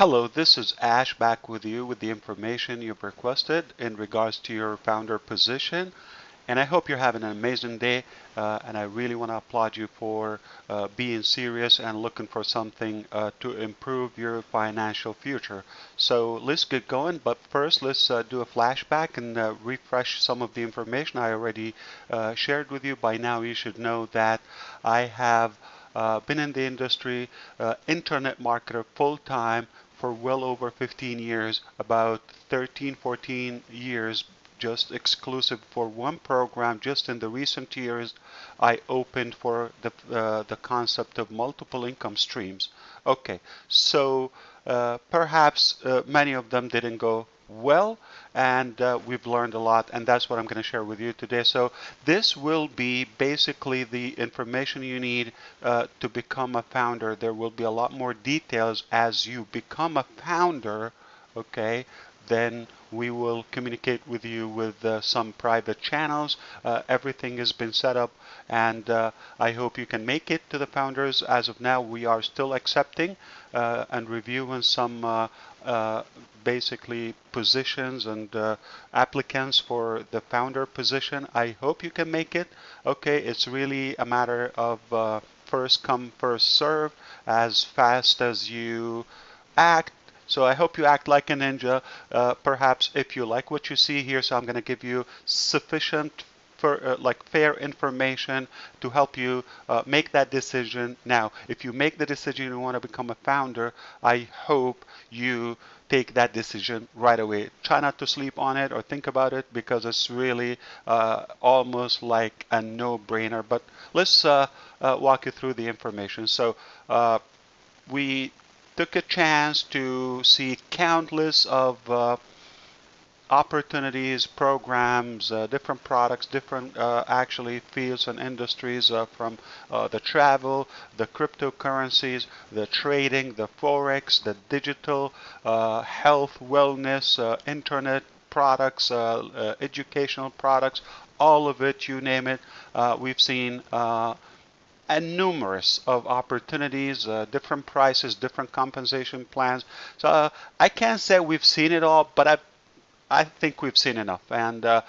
Hello, this is Ash back with you with the information you've requested in regards to your founder position. And I hope you're having an amazing day. Uh, and I really want to applaud you for uh, being serious and looking for something uh, to improve your financial future. So let's get going. But first, let's uh, do a flashback and uh, refresh some of the information I already uh, shared with you. By now, you should know that I have been in the industry, internet marketer full time for well over 15 years, about 13, 14 years just exclusive for one program. Just in the recent years, I opened for the, uh, the concept of multiple income streams. Okay, so uh, perhaps uh, many of them didn't go well and uh, we've learned a lot and that's what I'm going to share with you today. So this will be basically the information you need uh, to become a founder. There will be a lot more details as you become a founder okay then we will communicate with you with uh, some private channels. Uh, everything has been set up and uh, I hope you can make it to the founders. As of now, we are still accepting uh, and reviewing some uh, uh, basically positions and applicants for the founder position. I hope you can make it. Okay, it's really a matter of first come, first serve. As fast as you act, so I hope you act like a ninja. Uh, perhaps if you like what you see here, so I'm going to give you sufficient for, uh, like fair information to help you uh, make that decision. Now, if you make the decision you want to become a founder, I hope you take that decision right away. Try not to sleep on it or think about it because it's really uh, almost like a no-brainer. But let's uh, uh, walk you through the information. So uh, we took a chance to see countless of uh, opportunities, programs, uh, different products, different uh, actually fields and industries uh, from uh, the travel, the cryptocurrencies, the trading, the forex, the digital, uh, health, wellness, internet products, educational products, all of it, you name it. we've seen and numerous of opportunities, uh, different prices, different compensation plans. So uh, I can't say we've seen it all, but I, I think we've seen enough. And uh,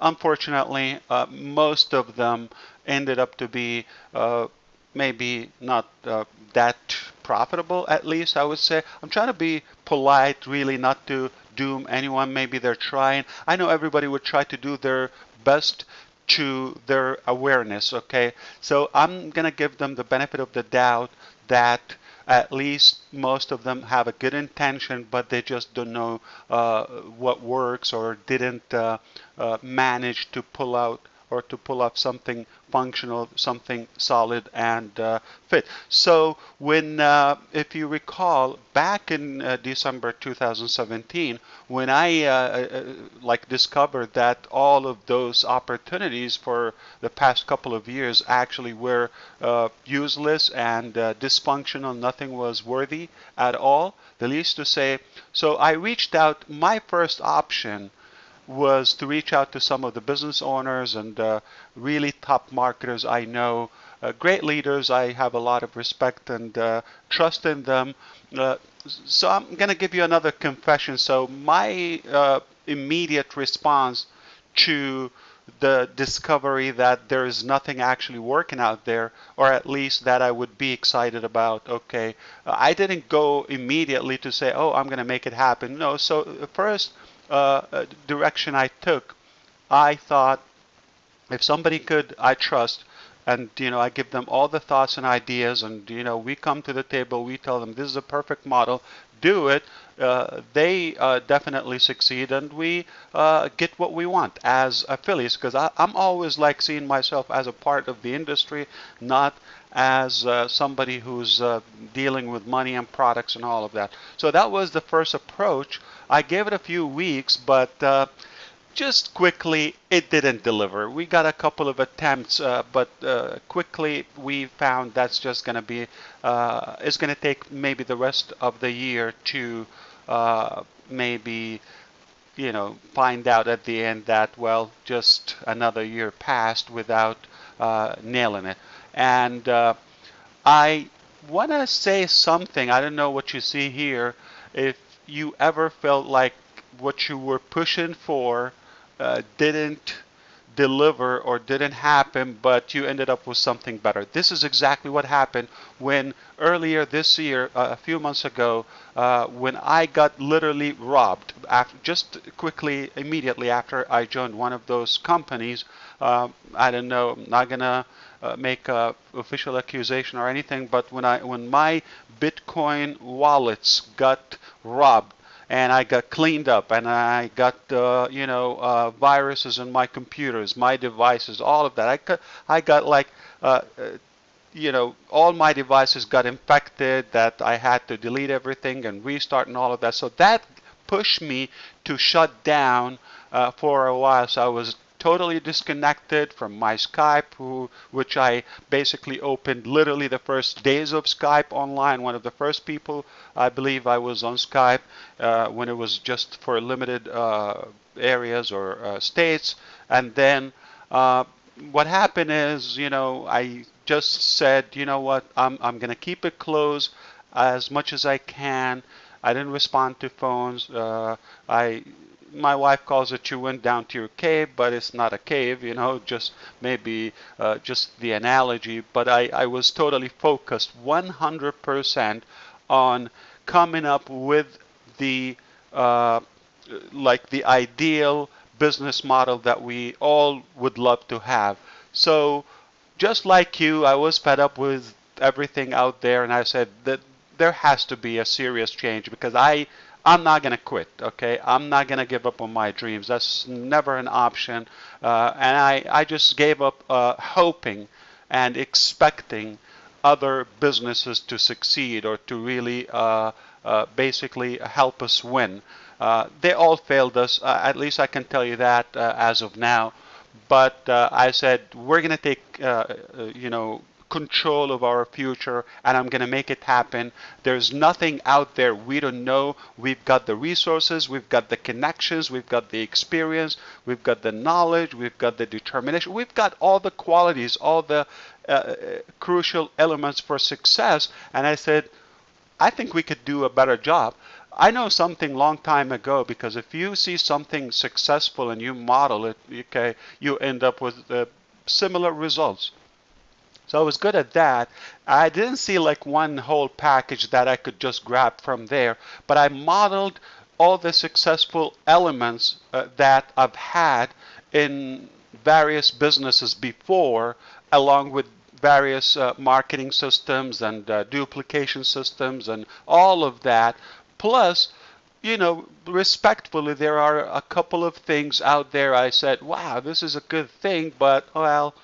unfortunately, uh, most of them ended up to be uh, maybe not uh, that profitable, at least I would say. I'm trying to be polite, really, not to doom anyone. Maybe they're trying. I know everybody would try to do their best to their awareness okay? So I'm gonna give them the benefit of the doubt that at least most of them have a good intention but they just don't know uh, what works or didn't uh, uh, manage to pull out or to pull up something functional, something solid and uh, fit. So when, uh, if you recall, back in uh, December 2017, when I uh, uh, like discovered that all of those opportunities for the past couple of years actually were uh, useless and dysfunctional, nothing was worthy at all, the least to say. So I reached out, my first option was to reach out to some of the business owners and uh, really top marketers I know, uh, great leaders. I have a lot of respect and uh, trust in them. Uh, so I'm going to give you another confession. So my uh, immediate response to the discovery that there is nothing actually working out there, or at least that I would be excited about. Okay, I didn't go immediately to say, oh, I'm going to make it happen. No, so first uh, uh, direction I took, I thought if somebody could, I trust, and you know, I give them all the thoughts and ideas, and you know, we come to the table, we tell them this is a perfect model, do it. Uh, they uh, definitely succeed, and we uh, get what we want as affiliates. Because I'm always like seeing myself as a part of the industry, not as uh, somebody who's uh, dealing with money and products and all of that. So that was the first approach. I gave it a few weeks, but just quickly it didn't deliver. We got a couple of attempts, uh, but uh, quickly we found that's just going to be, uh, it's going to take maybe the rest of the year to maybe you know, find out at the end that, well, just another year passed without uh, nailing it. And uh, I want to say something. I don't know what you see here. If you ever felt like what you were pushing for uh, didn't deliver or didn't happen, but you ended up with something better. This is exactly what happened when earlier this year, uh, a few months ago, uh, when I got literally robbed. After, just quickly, immediately after I joined one of those companies, uh, I don't know, I'm not gonna uh, make a official accusation or anything, but when I when my Bitcoin wallets got robbed and I got cleaned up and I got uh, you know uh, viruses in my computers, my devices, all of that. I got I got like uh, uh, you know all my devices got infected that I had to delete everything and restart and all of that. So that pushed me to shut down uh, for a while. So I was totally disconnected from my Skype, which I basically opened literally the first days of Skype online. One of the first people I believe I was on Skype uh, when it was just for limited uh, areas or uh, states. And then uh, what happened is, you know, I just said, you know what, I'm, I'm going to keep it closed as much as I can. I didn't respond to phones. Uh, I my wife calls it you went down to your cave, but it's not a cave, you know, just maybe uh, just the analogy. But I, I was totally focused 100% on coming up with the uh, like the ideal business model that we all would love to have. So just like you, I was fed up with everything out there, and I said that there has to be a serious change because I I'm not going to quit, okay? I'm not going to give up on my dreams. That's never an option. Uh, and I, I just gave up uh, hoping and expecting other businesses to succeed or to really uh, uh basically help us win. Uh, they all failed us, uh, at least I can tell you that as of now. But I said, we're going to take, you know, control of our future and I'm going to make it happen. There's nothing out there we don't know. We've got the resources, we've got the connections, we've got the experience, we've got the knowledge, we've got the determination, we've got all the qualities, all the uh, crucial elements for success. And I said, I think we could do a better job. I know something long time ago because if you see something successful and you model it, okay, you end up with uh, similar results. So I was good at that. I didn't see like one whole package that I could just grab from there, but I modeled all the successful elements uh, that I've had in various businesses before, along with various uh, marketing systems and uh, duplication systems and all of that. Plus, you know, respectfully, there are a couple of things out there I said, wow, this is a good thing, but, well,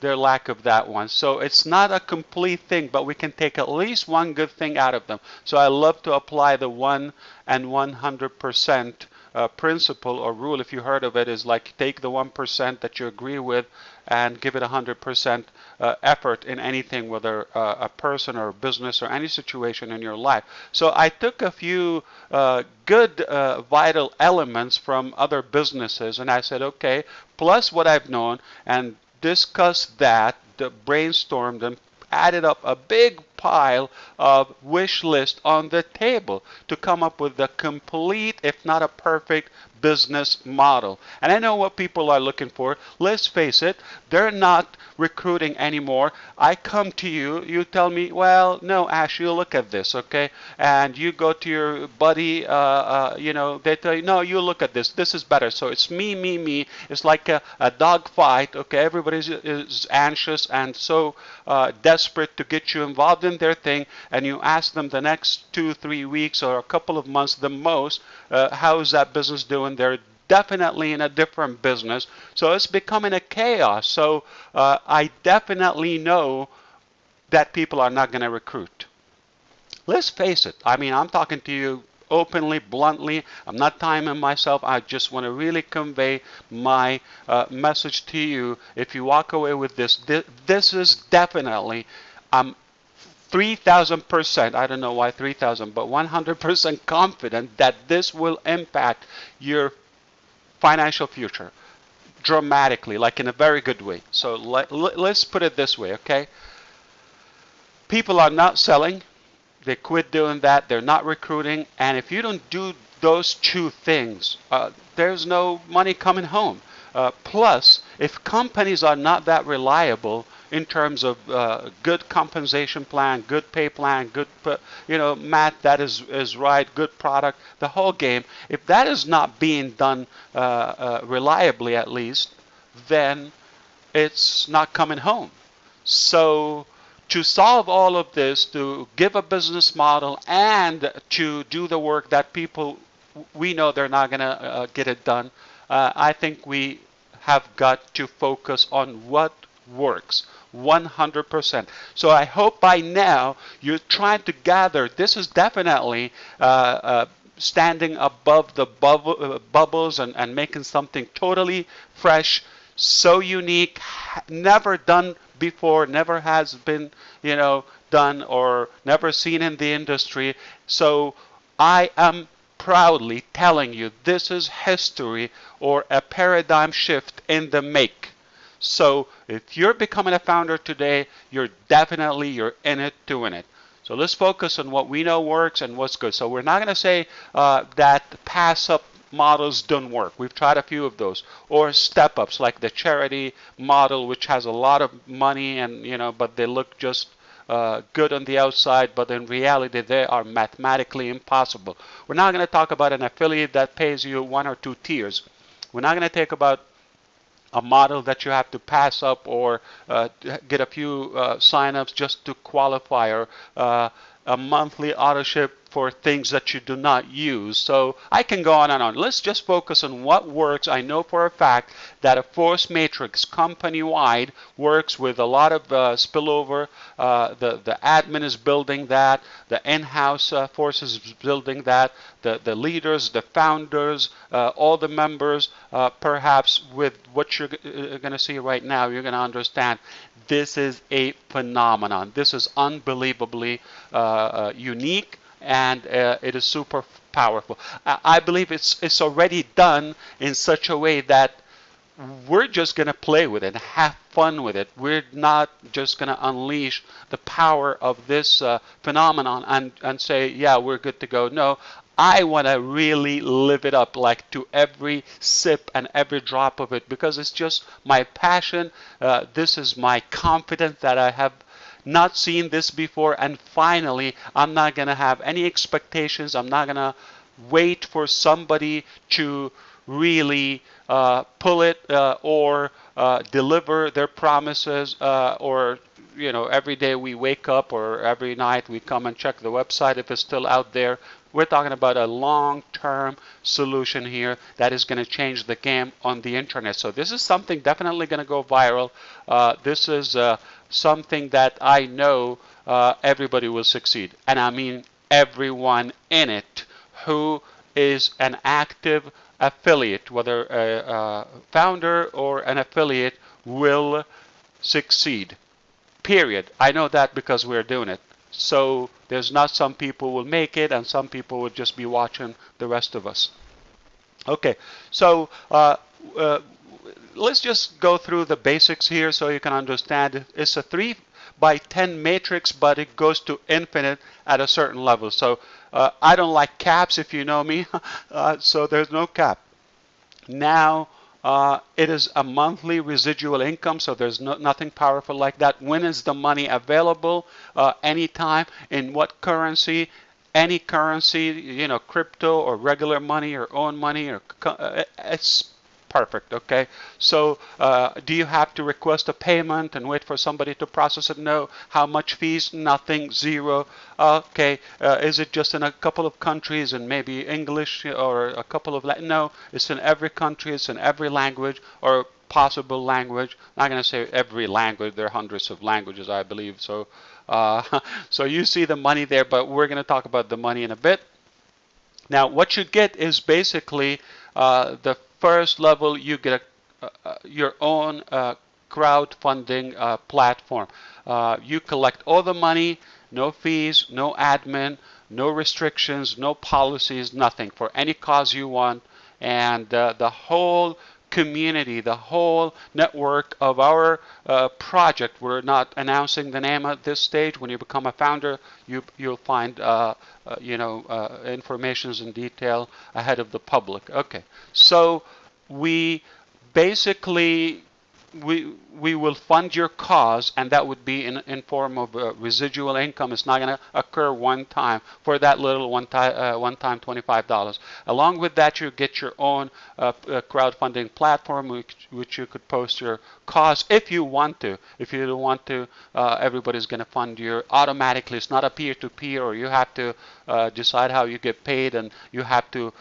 their lack of that one. So it's not a complete thing, but we can take at least one good thing out of them. So I love to apply the 1 and 100% uh, principle or rule, if you heard of it, is like take the 1% that you agree with and give it 100% uh, effort in anything, whether uh, a person or a business or any situation in your life. So I took a few uh, good uh, vital elements from other businesses and I said, okay, plus what I've known and discussed that, brainstormed, and added up a big pile of wish list on the table to come up with a complete, if not a perfect, business model. And I know what people are looking for. Let's face it, they're not recruiting anymore. I come to you, you tell me, well, no, Ash, you look at this, okay? And you go to your buddy, uh, uh, you know, they tell you, no, you look at this. This is better. So it's me, me, me. It's like a, a dog fight, okay? Everybody is anxious and so uh, desperate to get you involved in their thing. And you ask them the next two, three weeks or a couple of months the most, uh, how is that business doing? They're definitely in a different business. So it's becoming a chaos. So uh, I definitely know that people are not going to recruit. Let's face it. I mean, I'm talking to you openly, bluntly. I'm not timing myself. I just want to really convey my uh, message to you. If you walk away with this, this, this is definitely, I'm 3000%, I don't know why 3000, but 100% confident that this will impact your financial future dramatically, like in a very good way. So let, us put it this way, okay? people are not selling. They quit doing that. They're not recruiting. And if you don't do those two things, uh, there's no money coming home. Uh, plus, if companies are not that reliable in terms of uh, good compensation plan, good pay plan, good, you know, Matt, that is, is right, good product, the whole game, if that is not being done uh, uh reliably at least, then it's not coming home. So to solve all of this, to give a business model and to do the work that people we know they're not going to uh, get it done, uh, I think we have got to focus on what works 100%. So I hope by now you're trying to gather. This is definitely uh, uh standing above the uh, bubbles and, and making something totally fresh, so unique, never done before, never has been, you know, done or never seen in the industry. So I am proudly telling you this is history or a paradigm shift in the make. So if you're becoming a founder today, you're definitely you're in it win it. So let's focus on what we know works and what's good. So we're not going to say uh, that pass up models don't work. We've tried a few of those. Or step ups like the charity model, which has a lot of money and you know, but they look just uh, good on the outside, but in reality they are mathematically impossible. We're not going to talk about an affiliate that pays you one or two tiers. We're not going to talk about a model that you have to pass up or uh, get a few uh, signups just to qualify or uh, a monthly auto ship for things that you do not use. So I can go on and on. Let's just focus on what works. I know for a fact that a force matrix company-wide works with a lot of uh, spillover. Uh, the, the admin is building that. The in-house uh, force is building that. The, the leaders, the founders, uh, all the members, uh, perhaps with what you're uh, going to see right now, you're going to understand this is a phenomenon. This is unbelievably unique and uh, it is super powerful. I, believe it's it's already done in such a way that we're just going to play with it have fun with it. We're not just going to unleash the power of this uh, phenomenon and, and say, yeah, we're good to go. No, I want to really live it up like to every sip and every drop of it because it's just my passion. Uh, this is my confidence that I have not seen this before and finally I'm not going to have any expectations. I'm not going to wait for somebody to really uh, pull it uh, or uh, deliver their promises uh, or you know every day we wake up or every night we come and check the website if it's still out there we're talking about a long-term solution here that is going to change the game on the internet so this is something definitely going to go viral uh, this is uh, something that I know uh, everybody will succeed. And I mean everyone in it who is an active affiliate, whether a, a founder or an affiliate, will succeed. Period. I know that because we're doing it. So there's not some people will make it and some people will just be watching the rest of us. Okay, so uh, uh, let's just go through the basics here so you can understand. It's a 3 by 10 matrix, but it goes to infinite at a certain level. So uh, I don't like caps if you know me, uh, so there's no cap. Now, uh, it is a monthly residual income, so there's no, nothing powerful like that. When is the money available? Uh, anytime. In what currency? Any currency, you know, crypto or regular money or own money, or uh, it's perfect okay. So uh, do you have to request a payment and wait for somebody to process it? No. How much fees? Nothing. Zero. Okay uh, is it just in a couple of countries and maybe English or a couple of no. It's in every country it's in every language or possible language. I'm not going to say every language there are hundreds of languages I believe so uh, so you see the money there but we're going to talk about the money in a bit. Now what you get is basically uh, the first level, you get a, uh, your own uh, crowdfunding uh, platform. Uh, you collect all the money, no fees, no admin, no restrictions, no policies, nothing for any cause you want. And uh, the whole community, the whole network of our uh, project. We're not announcing the name at this stage. When you become a founder, you you'll find uh, uh, you know uh, informations in detail ahead of the public. Okay, so we basically we we will fund your cause, and that would be in in form of uh, residual income. It's not going to occur one time for that little one time uh, one time twenty five dollars. Along with that, you get your own uh, uh, crowdfunding platform, which which you could post your cause if you want to. If you don't want to, uh, everybody's going to fund you automatically. It's not a peer to peer, or you have to uh, decide how you get paid, and you have to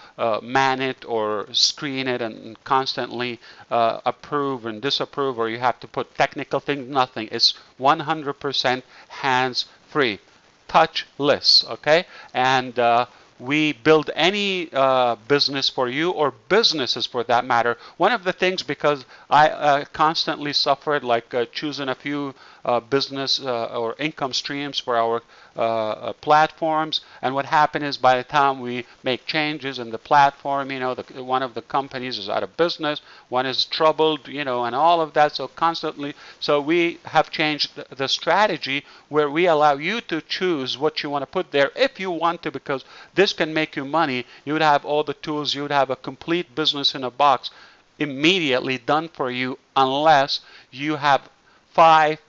man it or screen it and constantly approve and disapprove, or you have to put technical things, nothing. It's 100% hands free, touchless, okay? And uh, we build any uh, business for you or businesses for that matter. One of the things, because I uh, constantly suffered like uh, choosing a few uh, business uh, or income streams for our uh, platforms. And what happened is by the time we make changes in the platform, you know, the, one of the companies is out of business, one is troubled, you know, and all of that. So constantly, so we have changed the, the strategy where we allow you to choose what you want to put there if you want to, because this can make you money. You would have all the tools. You would have a complete business in a box immediately done for you unless you have five,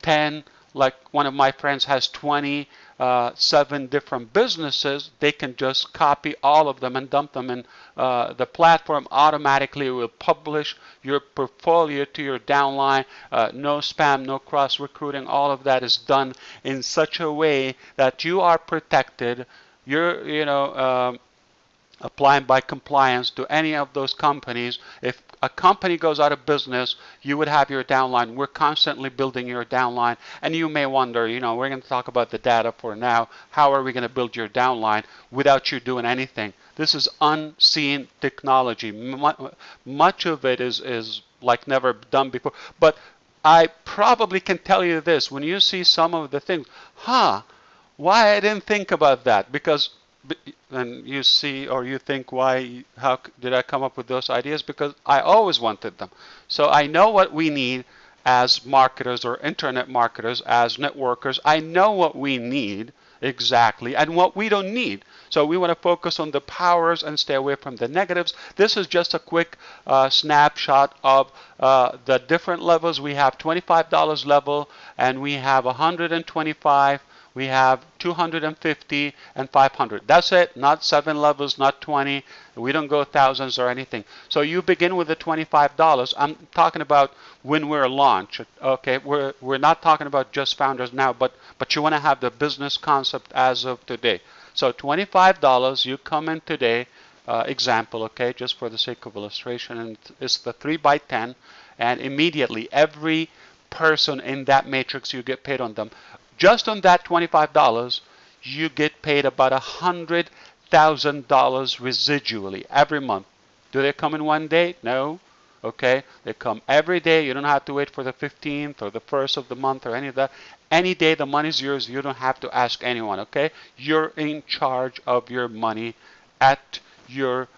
ten 10, like one of my friends has 20, uh, seven different businesses, they can just copy all of them and dump them in uh, the platform. Automatically will publish your portfolio to your downline. Uh, no spam, no cross recruiting. All of that is done in such a way that you are protected. You're, you know, um, applying by compliance to any of those companies. If a company goes out of business, you would have your downline. We're constantly building your downline. And you may wonder, you know, we're going to talk about the data for now. How are we going to build your downline without you doing anything? This is unseen technology. Much of it is, is like never done before. But I probably can tell you this when you see some of the things, huh, why I didn't think about that? Because and you see or you think why how did I come up with those ideas? Because I always wanted them. So I know what we need as marketers or internet marketers as networkers. I know what we need exactly and what we don't need. So we want to focus on the powers and stay away from the negatives. This is just a quick uh, snapshot of uh, the different levels. We have $25 level and we have 125 we have 250 and 500. That's it, not seven levels, not 20. We don't go thousands or anything. So you begin with the $25. I'm talking about when we're launched. Okay, we're we're not talking about just founders now, but but you want to have the business concept as of today. So $25, you come in today. Uh, example, okay, just for the sake of illustration, and it's the 3 by 10, and immediately every person in that matrix you get paid on them just on that $25, you get paid about $100,000 residually every month. Do they come in one day? No. Okay, they come every day. You don't have to wait for the 15th or the first of the month or any of that. Any day the money's yours. You don't have to ask anyone. Okay, you're in charge of your money at your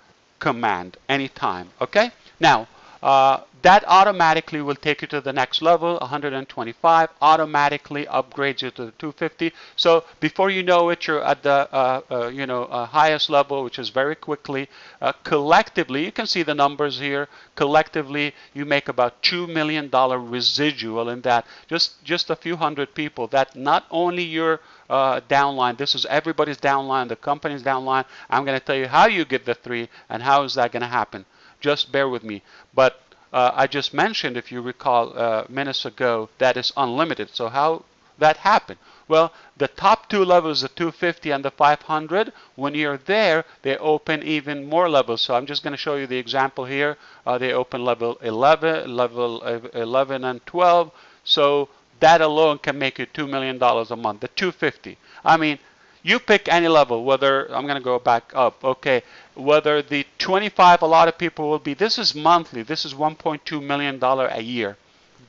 command anytime. Okay, now uh, that automatically will take you to the next level 125 automatically upgrades you to the 250 so before you know it you're at the uh, uh, you know uh, highest level which is very quickly. Uh, collectively you can see the numbers here collectively you make about two million dollar residual in that. Just just a few hundred people that not only your downline this is everybody's downline the company's downline. I'm going to tell you how you get the three and how is that going to happen just bear with me. But uh, I just mentioned, if you recall uh, minutes ago, that is unlimited. So how that happened? Well, the top two levels, the 250 and the 500, when you're there, they open even more levels. So I'm just going to show you the example here. Uh, they open level 11, level 11 and 12. So that alone can make you $2 million a month, the 250. I mean, you pick any level, whether, I'm going to go back up, okay, whether the 25, a lot of people will be, this is monthly, this is $1.2 million a year.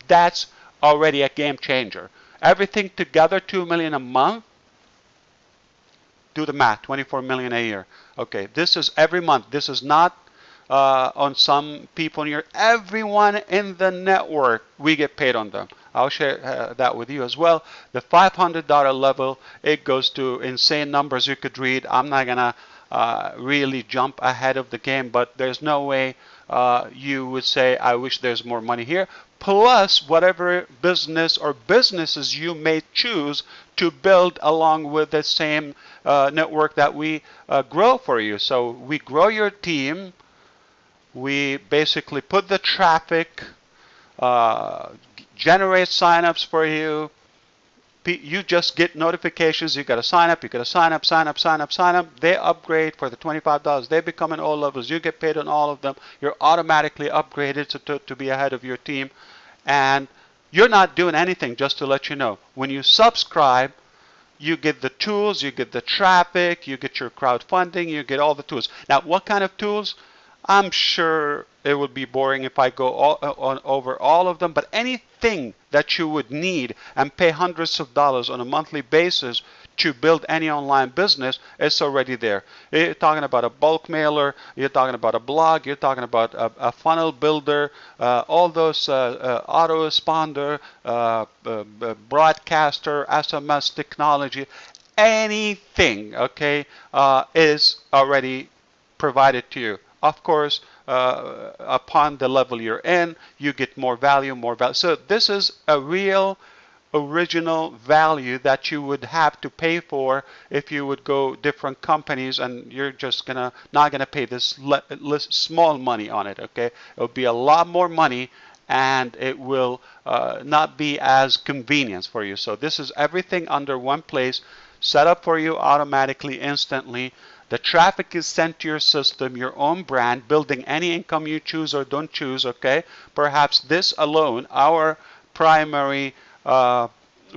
That's already a game changer. Everything together, 2 million a month, do the math, 24 million a year. Okay, this is every month. This is not uh, on some people your everyone in the network we get paid on them I'll share uh, that with you as well the $500 level it goes to insane numbers you could read I'm not gonna really jump ahead of the game but there's no way uh, you would say I wish there's more money here plus whatever business or businesses you may choose to build along with the same uh, network that we uh, grow for you. So we grow your team. We basically put the traffic, uh, generate signups for you. You just get notifications. You got to sign up. You got to sign up, sign up, sign up, sign up. They upgrade for the $25. They become an all levels. You get paid on all of them. You're automatically upgraded to, to, to be ahead of your team. And you're not doing anything, just to let you know. When you subscribe, you get the tools, you get the traffic, you get your crowdfunding, you get all the tools. Now, what kind of tools? I'm sure it would be boring if I go all, uh, on, over all of them, but anything that you would need and pay hundreds of dollars on a monthly basis to build any online business, it's already there. You're talking about a bulk mailer, you're talking about a blog, you're talking about a, a funnel builder, uh, all those uh, uh, auto responder, uh, uh, broadcaster, SMS technology, anything, okay, is already provided to you. Of course, upon the level you're in, you get more value, more value. So this is a real original value that you would have to pay for if you would go different companies and you're just gonna not gonna pay this small money on it okay it'll be a lot more money and it will uh, not be as convenient for you so this is everything under one place set up for you automatically instantly the traffic is sent to your system, your own brand, building any income you choose or don't choose, okay? Perhaps this alone, our primary uh,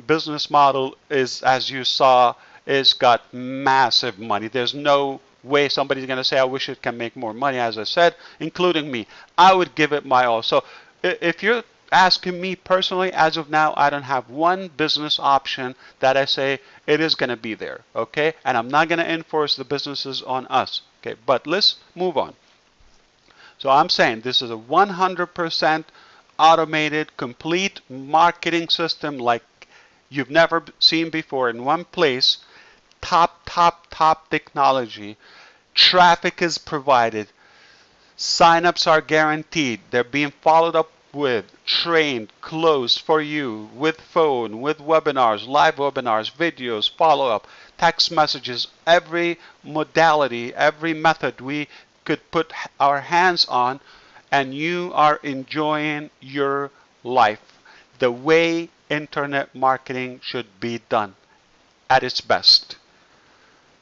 business model is, as you saw, is got massive money. There's no way somebody's going to say, I wish it can make more money, as I said, including me. I would give it my all. So if you're asking me personally, as of now, I don't have one business option that I say it is going to be there, okay? And I'm not going to enforce the businesses on us, okay? But let's move on. So I'm saying this is a 100% automated, complete marketing system like you've never seen before in one place. Top, top, top technology. Traffic is provided. Signups are guaranteed. They're being followed up with, trained, closed for you, with phone, with webinars, live webinars, videos, follow up, text messages, every modality, every method we could put our hands on and you are enjoying your life the way internet marketing should be done at its best.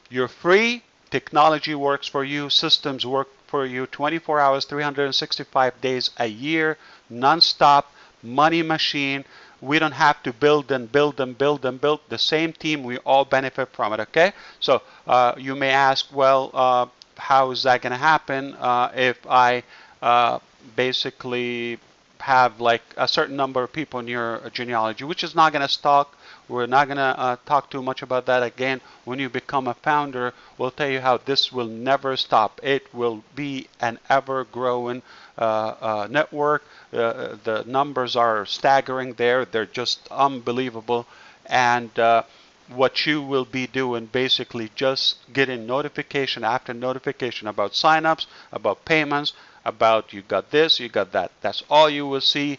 You're free, technology works for you, systems work for you 24 hours, 365 days a year, non-stop, money machine. We don't have to build and build and build and build. The same team, we all benefit from it, okay? So uh, you may ask, well, uh, how is that going to happen uh, if I uh, basically have like a certain number of people in your genealogy, which is not going to stop. We're not going to uh, talk too much about that again. When you become a founder, we'll tell you how this will never stop. It will be an ever-growing uh, uh, network. Uh, the numbers are staggering there. They're just unbelievable. And uh, what you will be doing basically just getting notification after notification about signups, about payments, about you got this, you got that. That's all you will see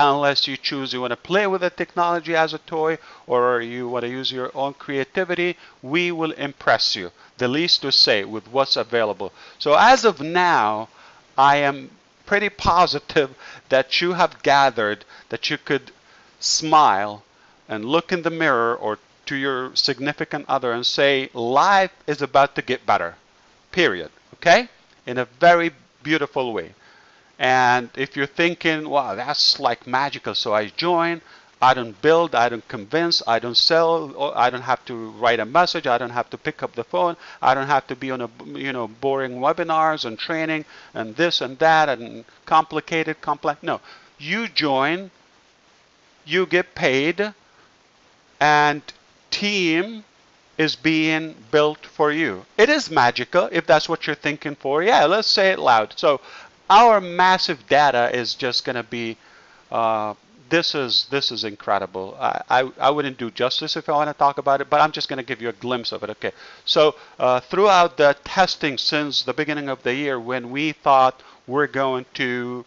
unless you choose you want to play with the technology as a toy or you want to use your own creativity, we will impress you, the least to say, with what's available. So as of now, I am pretty positive that you have gathered that you could smile and look in the mirror or to your significant other and say, life is about to get better, period. Okay? In a very beautiful way. And if you're thinking, wow, that's like magical, so I join, I don't build, I don't convince, I don't sell, I don't have to write a message, I don't have to pick up the phone, I don't have to be on a you know boring webinars and training and this and that and complicated, complex. No, you join, you get paid, and team is being built for you. It is magical if that's what you're thinking for. Yeah, let's say it loud. So our massive data is just going to be uh, this is this is incredible. I, I, I wouldn't do justice if I want to talk about it, but I'm just going to give you a glimpse of it. Okay, so uh, throughout the testing since the beginning of the year, when we thought we're going to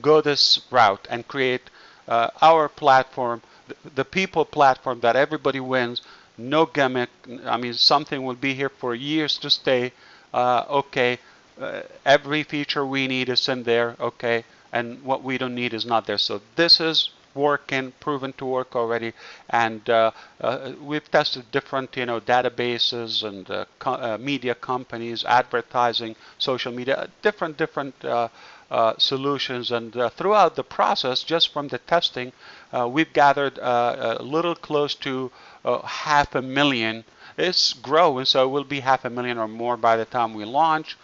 go this route and create uh, our platform, the, the people platform that everybody wins, no gimmick. I mean, something will be here for years to stay. Uh, okay, uh, every feature we need is in there. Okay and what we don't need is not there. So this is working, proven to work already, and uh, uh, we've tested different, you know, databases and uh, co uh, media companies, advertising, social media, different different uh, uh, solutions, and throughout the process, just from the testing, we've gathered a little close to half a million. It's growing, so it will be half a million or more by the time we launch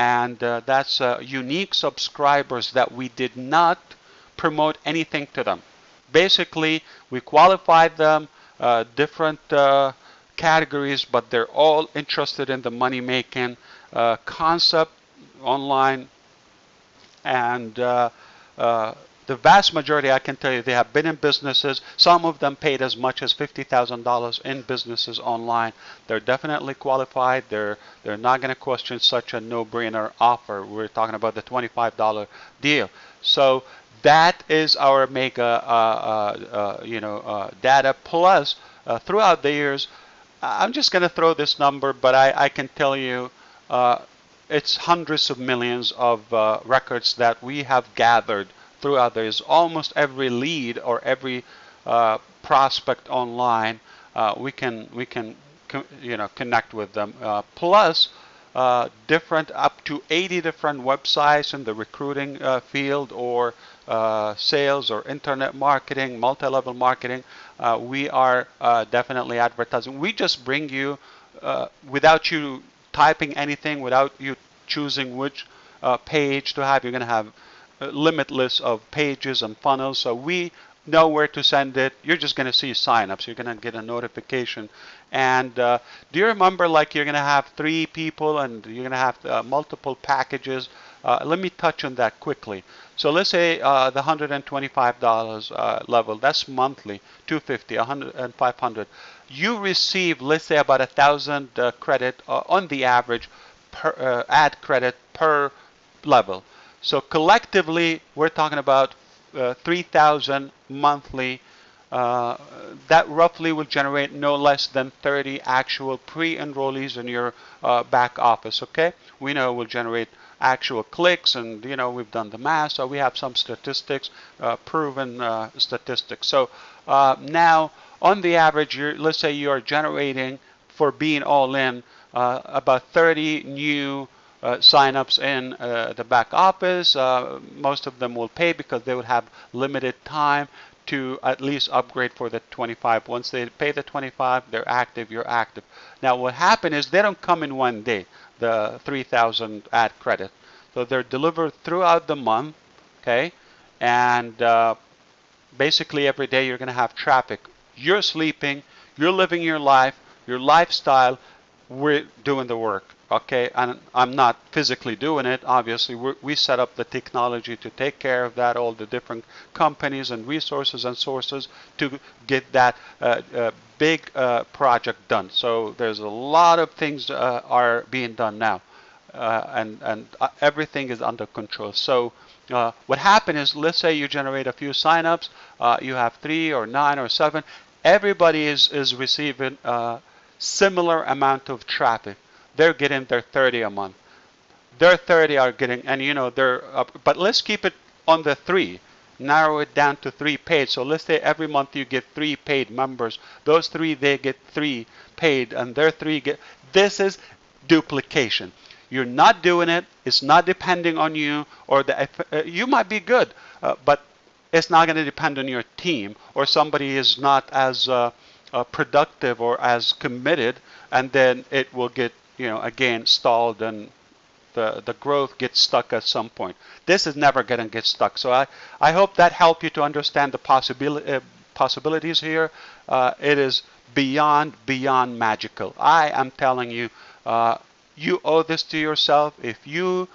and uh, that's uh, unique subscribers that we did not promote anything to them. Basically, we qualified them, uh, different uh, categories, but they're all interested in the money making uh, concept online and uh, the vast majority, I can tell you, they have been in businesses. Some of them paid as much as $50,000 in businesses online. They're definitely qualified. They're they're not going to question such a no-brainer offer. We're talking about the $25 deal. So that is our mega, uh, uh, uh, you know, uh, data. Plus, uh, throughout the years, I'm just going to throw this number, but I, I can tell you uh, it's hundreds of millions of records that we have gathered throughout. There's almost every lead or every uh, prospect online. Uh, we can we can you know connect with them. Uh, plus, uh, different up to 80 different websites in the recruiting uh, field or uh, sales or internet marketing, multi-level marketing. we are definitely advertising. We just bring you without you typing anything, without you choosing which page to have. You're going to have limitless of pages and funnels. So we know where to send it. You're just going to see signups. You're going to get a notification. And uh, do you remember like you're going to have three people and you're going to have uh, multiple packages? Uh, let me touch on that quickly. So let's say uh, the $125 uh, level, that's monthly, 250, 100, and 500. You receive, let's say, about a thousand uh, credit on the average per ad credit per level. So collectively, we're talking about uh, 3,000 monthly. Uh, that roughly will generate no less than 30 actual pre-enrollees in your uh, back office. Okay, we know will generate actual clicks, and you know we've done the math, so we have some statistics, uh, proven uh, statistics. So uh, now, on the average, let's say you are generating for being all in about 30 new uh, signups in uh, the back office. Uh, most of them will pay because they would have limited time to at least upgrade for the 25. Once they pay the 25, they're active, you're active. Now what happened is they don't come in one day, the 3,000 ad credit. So they're delivered throughout the month, okay? And uh, basically every day you're going to have traffic. You're sleeping, you're living your life, your lifestyle, we're doing the work okay and I'm not physically doing it. Obviously we we set up the technology to take care of that all the different companies and resources and sources to get that uh, uh, big uh, project done. So there's a lot of things uh, are being done now uh, and and uh, everything is under control. So what happened is let's say you generate a few signups you have three or nine or seven everybody is is receiving a similar amount of traffic they're getting their 30 a month. Their 30 are getting, and you know, they're up, but let's keep it on the three. Narrow it down to three paid. So let's say every month you get three paid members. Those three, they get three paid, and their three get. This is duplication. You're not doing it. It's not depending on you, or the. Uh, you might be good, uh, but it's not going to depend on your team, or somebody is not as uh, uh, productive or as committed, and then it will get you know, again, stalled and the, the growth gets stuck at some point. This is never going to get stuck. So I, I hope that helped you to understand the possibility, uh, possibilities here, uh, it is beyond, beyond magical. I am telling you, uh, you owe this to yourself. If you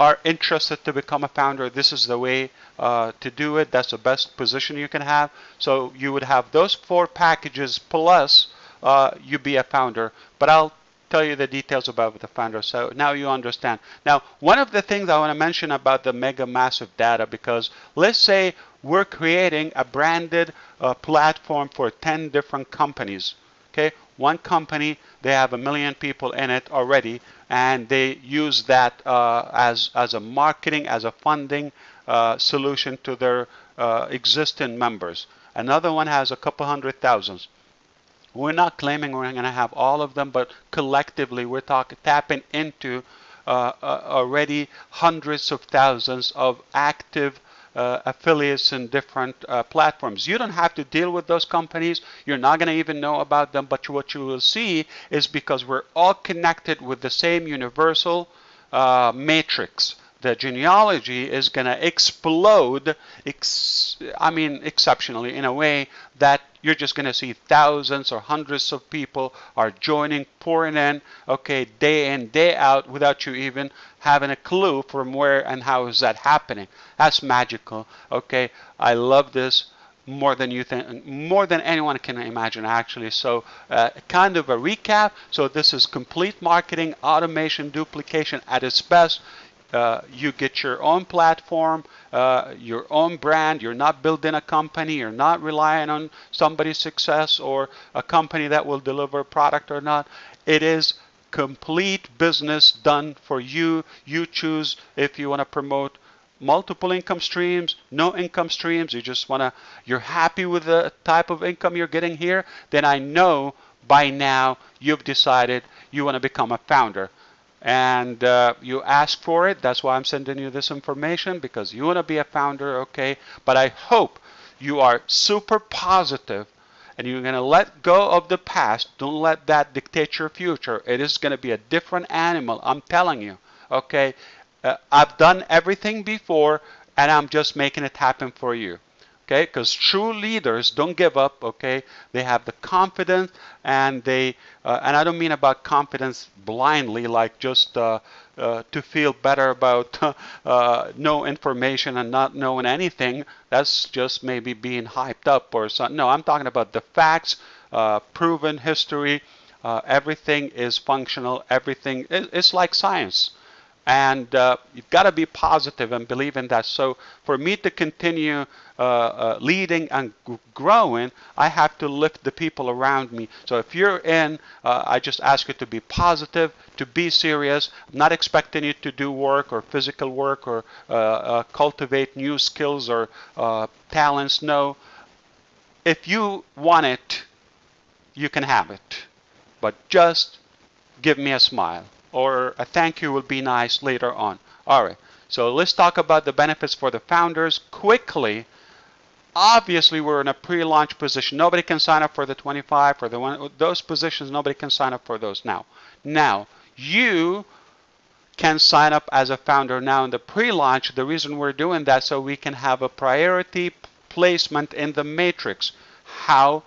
are interested to become a founder, this is the way uh, to do it. That's the best position you can have. So you would have those four packages plus uh, you be a founder. But I'll tell you the details about the founder. So now you understand. Now, one of the things I want to mention about the mega massive data, because let's say we're creating a branded uh, platform for 10 different companies. Okay, one company, they have a million people in it already, and they use that uh, as, as a marketing, as a funding uh, solution to their uh, existing members. Another one has a couple hundred thousands. We're not claiming we're going to have all of them, but collectively we're talking tapping into uh, uh, already hundreds of thousands of active uh, affiliates in different uh, platforms. You don't have to deal with those companies. You're not going to even know about them. But what you will see is because we're all connected with the same universal uh, matrix the genealogy is going to explode, ex I mean, exceptionally in a way that you're just going to see thousands or hundreds of people are joining, pouring in, okay, day in, day out, without you even having a clue from where and how is that happening. That's magical, okay? I love this more than you think, more than anyone can imagine, actually. So, uh, kind of a recap. So, this is complete marketing, automation, duplication at its best. Uh, you get your own platform, uh, your own brand. You're not building a company. You're not relying on somebody's success or a company that will deliver a product or not. It is complete business done for you. You choose if you want to promote multiple income streams, no income streams, you just want to, you're happy with the type of income you're getting here, then I know by now you've decided you want to become a founder and uh, you ask for it. That's why I'm sending you this information because you want to be a founder, okay? But I hope you are super positive and you're going to let go of the past. Don't let that dictate your future. It is going to be a different animal, I'm telling you, okay? Uh, I've done everything before and I'm just making it happen for you okay? Because true leaders don't give up okay? They have the confidence and they uh, and i don't mean about confidence blindly like just uh, uh, to feel better about uh, no information and not knowing anything. That's just maybe being hyped up or something no i'm talking about the facts uh, proven history uh, everything is functional everything it's like science and uh, you've got to be positive and believe in that. So for me to continue uh, uh, leading and growing, I have to lift the people around me. So if you're in, uh, I just ask you to be positive, to be serious. I'm not expecting you to do work or physical work or uh, uh, cultivate new skills or talents. No. If you want it, you can have it. But just give me a smile or a thank you will be nice later on. All right, so let's talk about the benefits for the founders quickly. Obviously, we're in a pre-launch position. Nobody can sign up for the 25 for the one those positions. Nobody can sign up for those now. Now, you can sign up as a founder now in the pre-launch. The reason we're doing that so we can have a priority placement in the matrix. How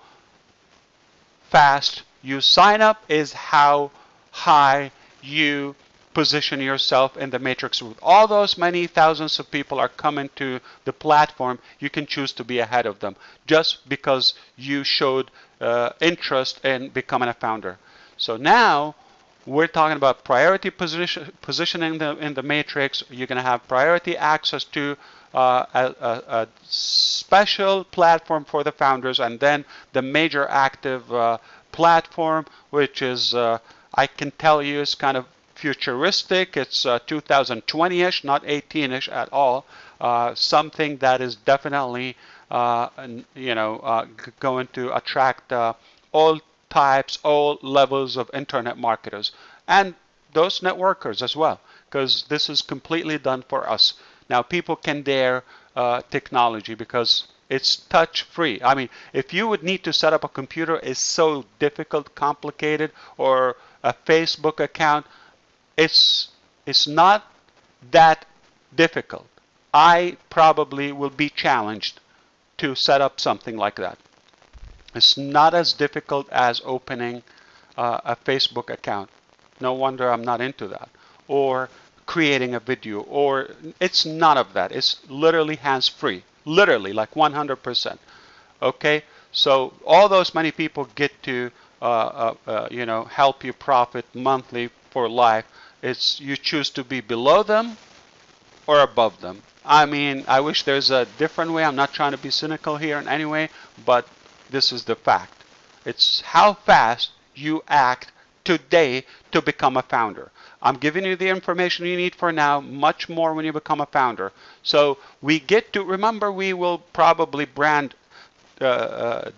fast you sign up is how high you position yourself in the matrix with all those many thousands of people are coming to the platform. You can choose to be ahead of them just because you showed uh, interest in becoming a founder. So now we're talking about priority position, positioning the, in the matrix. You're going to have priority access to uh, a, a, a, special platform for the founders and then the major active uh, platform which is uh, I can tell you it's kind of futuristic. It's 2020-ish, uh, not 18-ish at all. Uh, something that is definitely, uh, you know, going to attract all types, all levels of internet marketers, and those networkers as well, because this is completely done for us. Now, people can dare uh, technology because it's touch free. I mean, if you would need to set up a computer, it's so difficult, complicated, or a Facebook account, it's it's not that difficult. I probably will be challenged to set up something like that. It's not as difficult as opening uh, a Facebook account. No wonder I'm not into that. Or creating a video, or it's none of that. It's literally hands free, literally like 100%. Okay, so all those many people get to you know help you profit monthly for life. It's you choose to be below them or above them. I mean, I wish there's a different way. I'm not trying to be cynical here in any way, but this is the fact. It's how fast you act today to become a founder. I'm giving you the information you need for now, much more when you become a founder. So we get to remember we will probably brand uh, uh,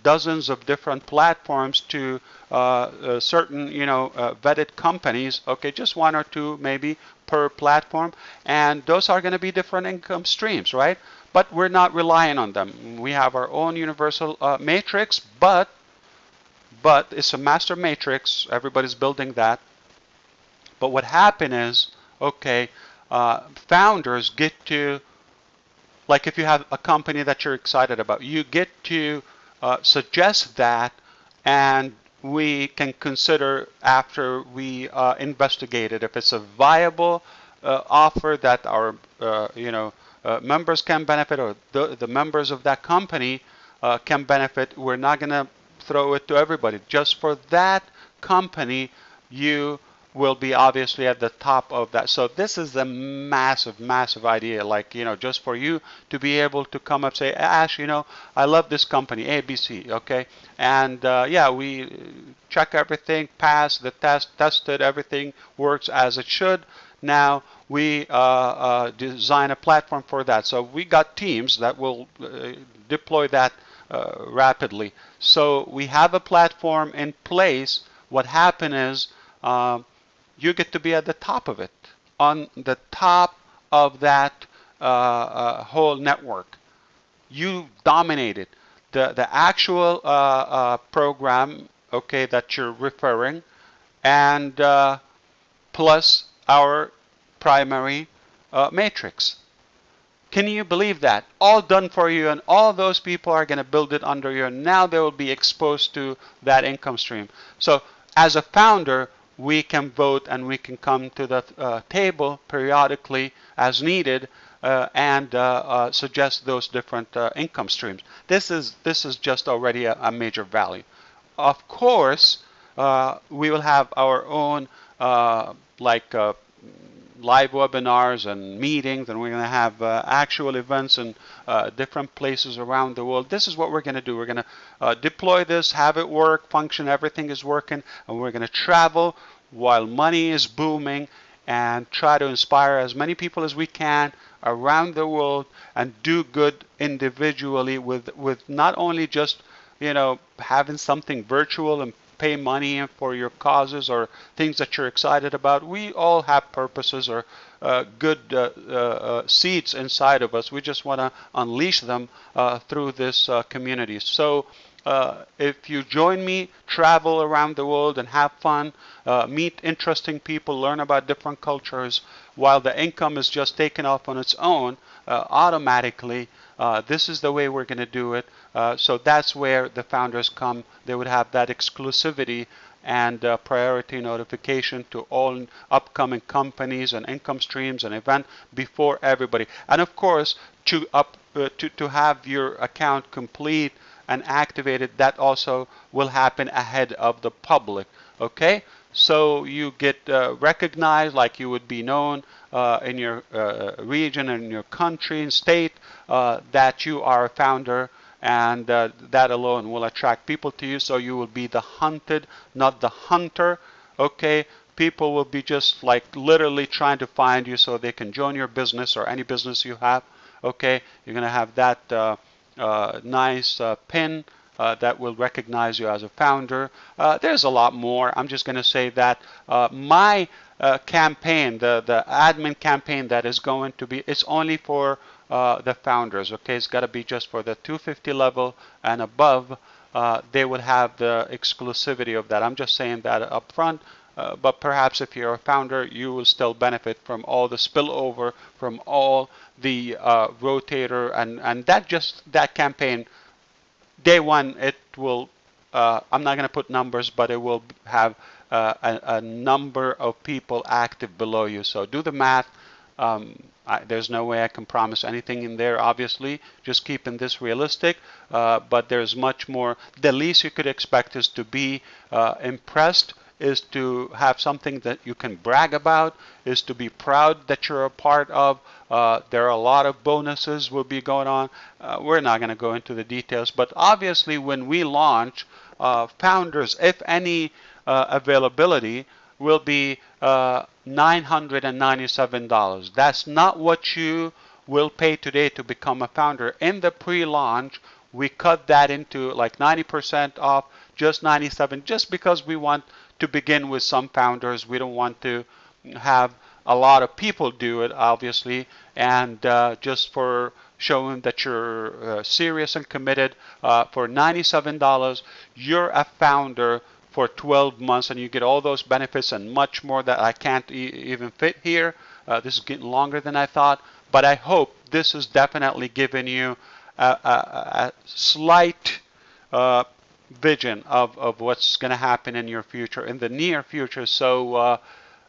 dozens of different platforms to uh, uh certain, you know, uh, vetted companies. Okay, just one or two maybe per platform, and those are going to be different income streams, right? But we're not relying on them. We have our own universal uh, matrix, but but it's a master matrix. Everybody's building that. But what happened is, okay, founders get to like if you have a company that you're excited about, you get to uh, suggest that and we can consider after we uh, investigate it if it's a viable uh, offer that our uh, you know uh, members can benefit or the, the members of that company uh, can benefit. We're not going to throw it to everybody. Just for that company, you will be obviously at the top of that. So this is a massive, massive idea. Like, you know, just for you to be able to come up say, Ash, you know, I love this company, ABC, okay? And uh, yeah, we check everything, pass the test, tested, everything works as it should. Now we uh, uh, design a platform for that. So we got teams that will uh, deploy that uh, rapidly. So we have a platform in place. What happened is um, you get to be at the top of it, on the top of that uh, uh, whole network. You dominate it. The, the actual uh, uh program, okay, that you're referring, and uh, plus our primary uh, matrix. Can you believe that? All done for you, and all those people are going to build it under you, and now they will be exposed to that income stream. So, as a founder, we can vote and we can come to the uh, table periodically as needed uh, and uh, uh suggest those different uh, income streams. This is this is just already a, a major value. Of course, uh, we will have our own like live webinars and meetings, and we're going to have uh, actual events in uh, different places around the world. This is what we're going to do. We're going to uh, deploy this, have it work, function, everything is working, and we're going to travel while money is booming and try to inspire as many people as we can around the world and do good individually with with not only just you know having something virtual and pay money for your causes or things that you're excited about. We all have purposes or uh, good uh, uh, uh seeds inside of us. We just want to unleash them uh, through this uh, community. So if you join me, travel around the world and have fun, meet interesting people, learn about different cultures, while the income is just taken off on its own automatically, this is the way we're going to do it. Uh, so that's where the founders come. They would have that exclusivity and uh, priority notification to all upcoming companies and income streams and event before everybody. And of course, to up uh, to to have your account complete and activated, that also will happen ahead of the public. Okay, so you get uh, recognized like you would be known uh, in your uh, region and your country and state that you are a founder and uh, that alone will attract people to you. So you will be the hunted not the hunter okay? People will be just like literally trying to find you so they can join your business or any business you have okay? You're going to have that uh, uh, nice uh, pin uh, that will recognize you as a founder. Uh, there's a lot more. I'm just going to say that my campaign the the admin campaign that is going to be it's only for uh, the founders. Okay, it's got to be just for the 250 level and above. Uh, they would have the exclusivity of that. I'm just saying that up front. Uh, but perhaps if you're a founder, you will still benefit from all the spillover from all the uh, rotator and and that just that campaign. Day one, it will uh, I'm not going to put numbers, but it will have uh, a, a, number of people active below you. So do the math. Um, I, there's no way I can promise anything in there, obviously, just keeping this realistic. Uh, but there's much more. The least you could expect is to be uh, impressed, is to have something that you can brag about, is to be proud that you're a part of. Uh, there are a lot of bonuses will be going on. Uh, we're not going to go into the details, but obviously when we launch, uh, founders, if any uh, availability, will be $997. That's not what you will pay today to become a founder. In the pre-launch, we cut that into like 90% off, just 97, just because we want to begin with some founders. We don't want to have a lot of people do it, obviously, and uh, just for showing that you're uh, serious and committed, uh, for $97, you're a founder for 12 months and you get all those benefits and much more that I can't e even fit here. Uh, this is getting longer than I thought, but I hope this has definitely given you a, a, a slight uh, vision of, of what's going to happen in your future, in the near future. So uh,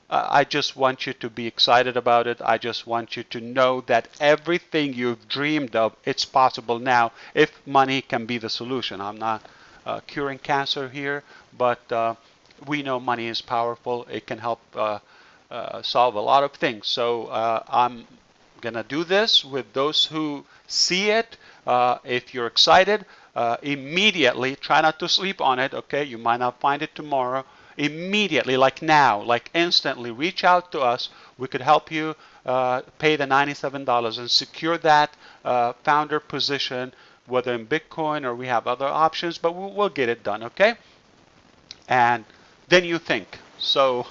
I just want you to be excited about it. I just want you to know that everything you've dreamed of, it's possible now if money can be the solution. I'm not uh, curing cancer here, but uh, we know money is powerful. It can help uh, uh solve a lot of things. So uh, I'm going to do this with those who see it. Uh, if you're excited, immediately try not to sleep on it. Okay, you might not find it tomorrow. Immediately, like now, like instantly, reach out to us. We could help you pay the $97 and secure that founder position whether in Bitcoin or we have other options, but we'll, we'll get it done, okay? And then you think. So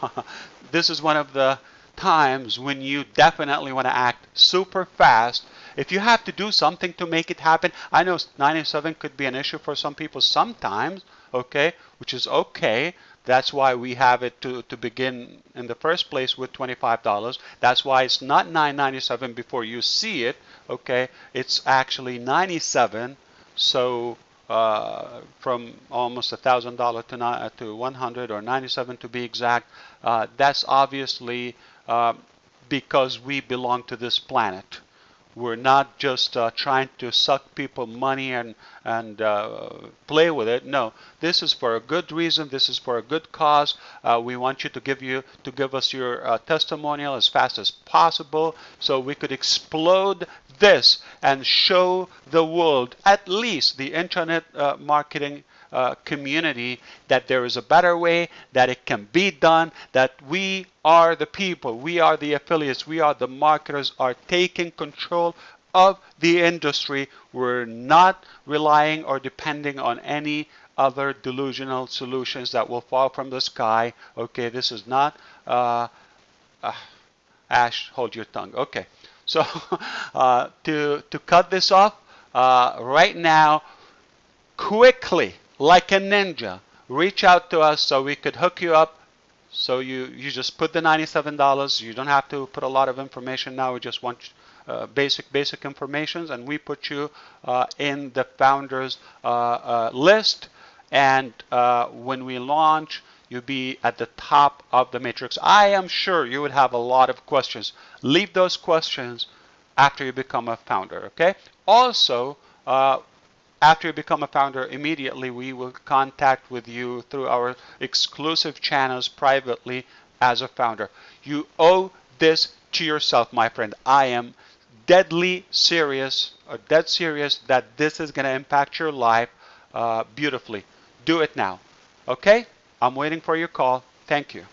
this is one of the times when you definitely want to act super fast. If you have to do something to make it happen, I know 97 could be an issue for some people sometimes, okay, which is okay. That's why we have it to, to begin in the first place with $25. That's why it's not $9.97 before you see it. Okay, it's actually 97. So uh, from almost a thousand dollar to uh, to 100 or 97 to be exact. Uh, that's obviously uh, because we belong to this planet. We're not just uh, trying to suck people money and and uh, play with it. No, this is for a good reason. This is for a good cause. Uh, we want you to give you to give us your uh, testimonial as fast as possible, so we could explode this and show the world, at least the internet uh, marketing uh, community that there is a better way, that it can be done, that we are the people, we are the affiliates, we are the marketers, are taking control of the industry. We're not relying or depending on any other delusional solutions that will fall from the sky. Okay, this is not. Uh, uh, Ash, hold your tongue. Okay, so uh, to to cut this off uh, right now, quickly like a ninja, reach out to us so we could hook you up. So you, you just put the $97. You don't have to put a lot of information now. We just want uh, basic basic informations and we put you uh, in the founders uh, uh list and uh, when we launch you'll be at the top of the matrix I am sure you would have a lot of questions leave those questions after you become a founder okay also uh, after you become a founder, immediately we will contact with you through our exclusive channels privately as a founder. You owe this to yourself, my friend. I am deadly serious, or dead serious, that this is going to impact your life uh, beautifully. Do it now. Okay? I'm waiting for your call. Thank you.